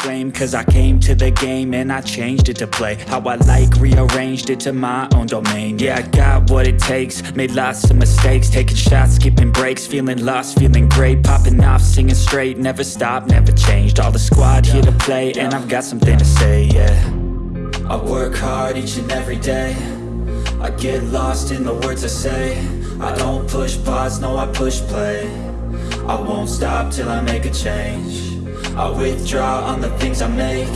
flame cause I came to the game and I changed it to play. How I like, rearranged it to my own domain. Yeah, I got what it takes, made lots of mistakes. Taking shots, skipping breaks, feeling lost, feeling great. Popping off, singing straight, never stopped, never changed. All the squad here to play and I've got something to say, yeah. I work hard each and every day. I get lost in the words I say. I don't push pause, no I push play. I won't stop till I make a change I withdraw on the things I make.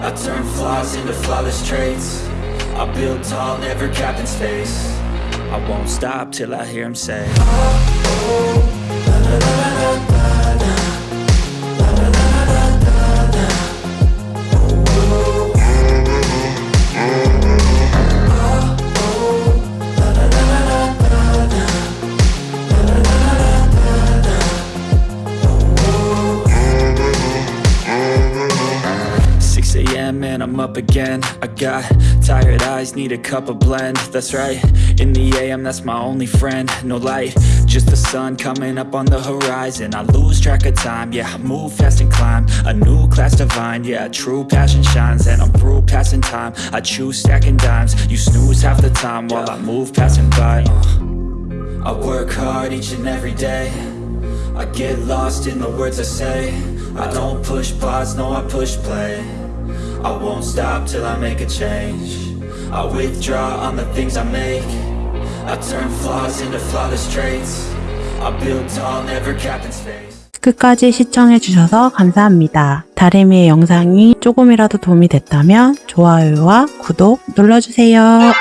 I turn flaws into flawless traits. I build tall, never capped in space. I won't stop till I hear him say. Six a.m. and I'm up again. I got tired eyes, need a cup of blend. That's right, in the AM that's my only friend. No light, just the sun coming up on the horizon. I lose track of time, yeah, I move fast and climb. A new class divine, yeah, true passion shines. And I'm through passing time, I choose stacking dimes. You snooze half the time while I move passing by. Uh. I work hard each and every day. I get lost in the words I say. I don't push pause, no I push play I won't stop till I make a change I withdraw on the things I make I turn flaws into flawless traits I build tall, never capped in space 끝까지 시청해주셔서 감사합니다. 다리미의 영상이 조금이라도 도움이 됐다면 좋아요와 구독 눌러주세요.